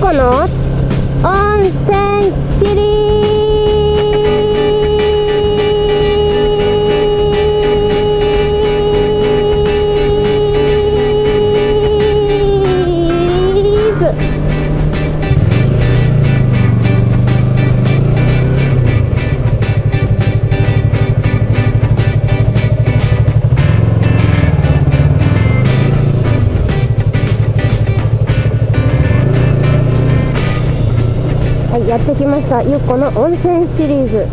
この温泉シリーズ。きましたゆっこの温泉シリーズ。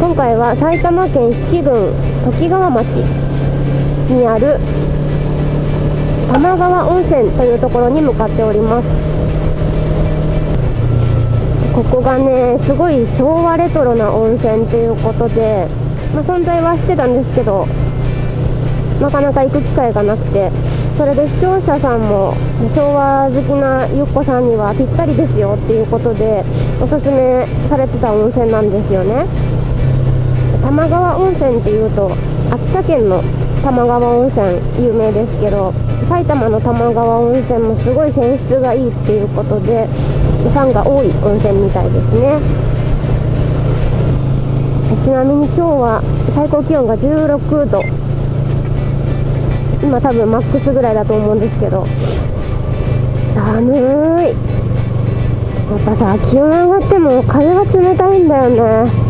今回は埼玉県比企郡とき川町にある玉川温泉というところに向かっております。ここがねすごい昭和レトロな温泉っていうことで、まあ、存在はしてたんですけどなかなか行く機会がなくて。それで視聴者さんも昭和好きなゆっこさんにはぴったりですよっていうことでおすすめされてた温泉なんですよね。玉川温泉っていうと秋田県の玉川温泉有名ですけど埼玉の玉川温泉もすごい泉質がいいっていうことでファンが多い温泉みたいですね。ちなみに今日は最高気温が16度。今多分マックスぐらいだと思うんですけど。寒い。やっぱさ気温上がっても風が冷たいんだよね。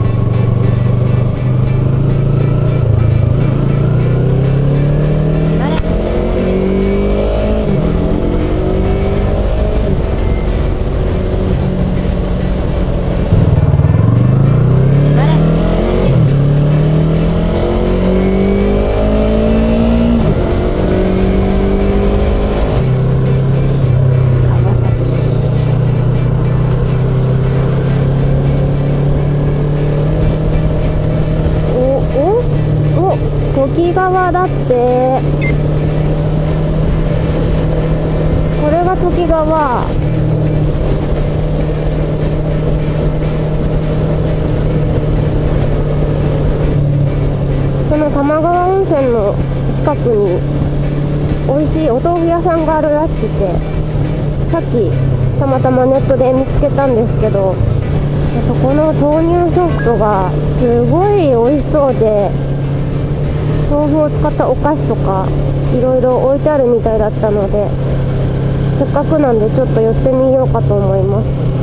お時川だって。これが時川その玉川温泉の近くに美味しいお豆腐屋さんがあるらしくてさっきたまたまネットで見つけたんですけどそこの豆乳ソフトがすごい美味しそうで豆腐を使ったお菓子とかいろいろ置いてあるみたいだったのでせっかくなんでちょっと寄ってみようかと思います。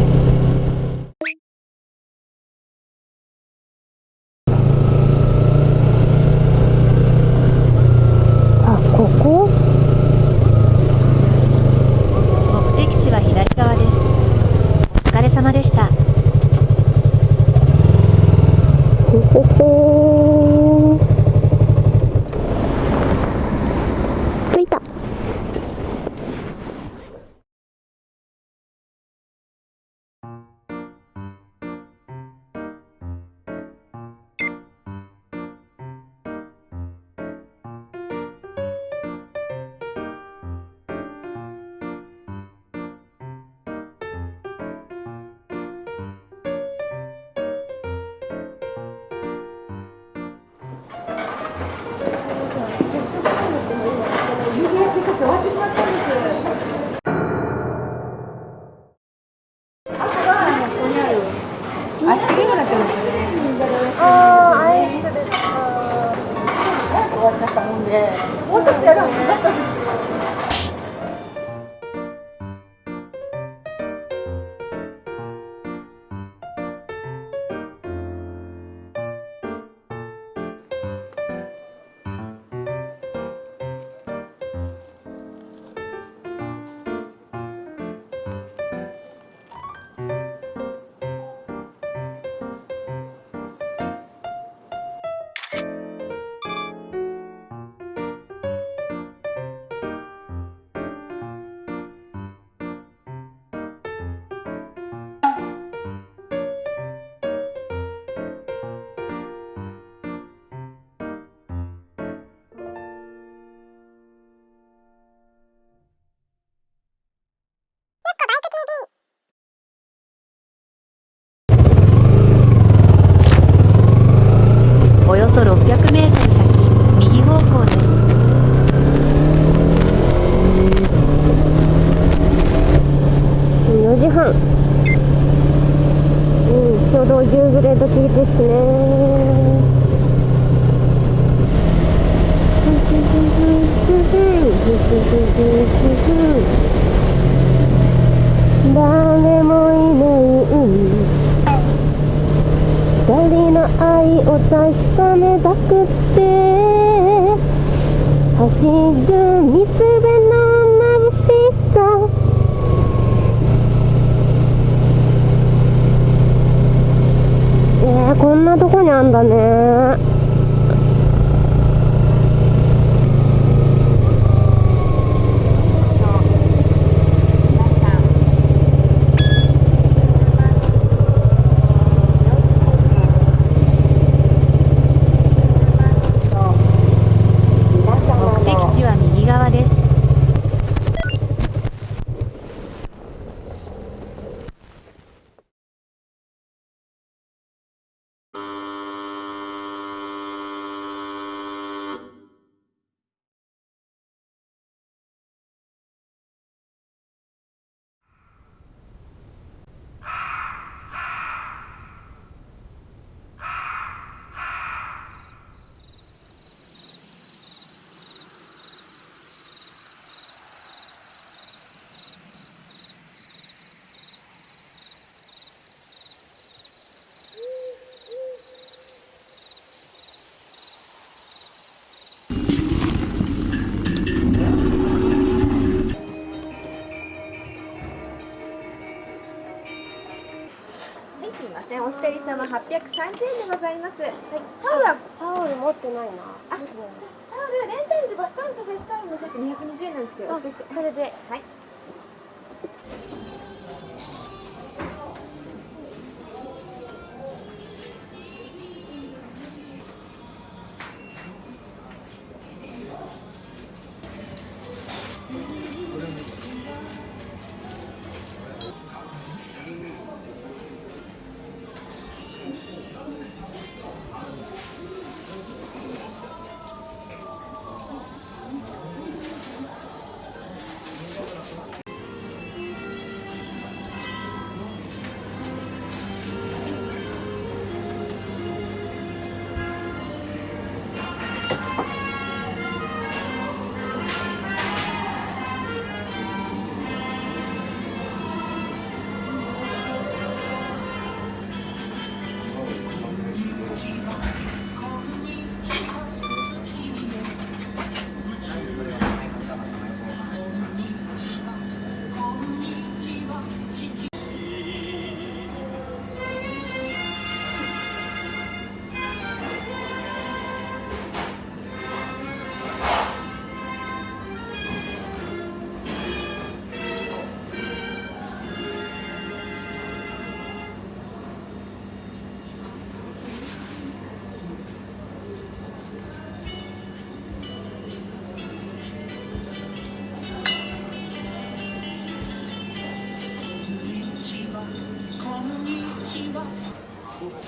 4時半。うんちょうど夕暮れ時ですね。誰もいない。二人の愛を確かめたくて。走る道みません。お一人様830円でございます。はい、タオルは？タオル持ってないなタオルレンタルでバスタオルとフェイスタオルのセット220円なんですけど、それではい。cool.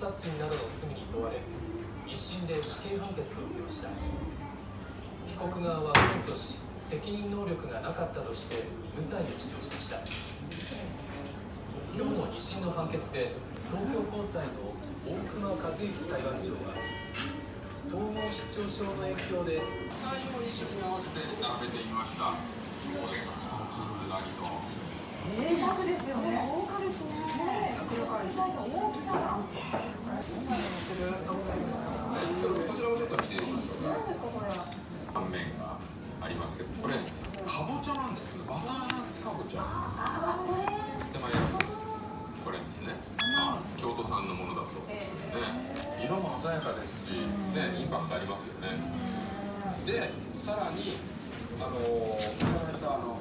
殺人などの罪に問われ一審で死刑判決を受けました。被告側は控訴し責任能力がなかったとして無罪を主張しました。今日の二審の判決で東京高裁の大熊和之裁判長は統合失調症の影響で内容に合わせて並べてみましたそうですですよね。豪華ですねね断面がありますけどこれかぼちゃなんですけどバターナッツかぼちゃこれですね、あ、京都産のものだそうですね色も鮮やかですし、ね、インパクトありますよねでさらにあのお話したあの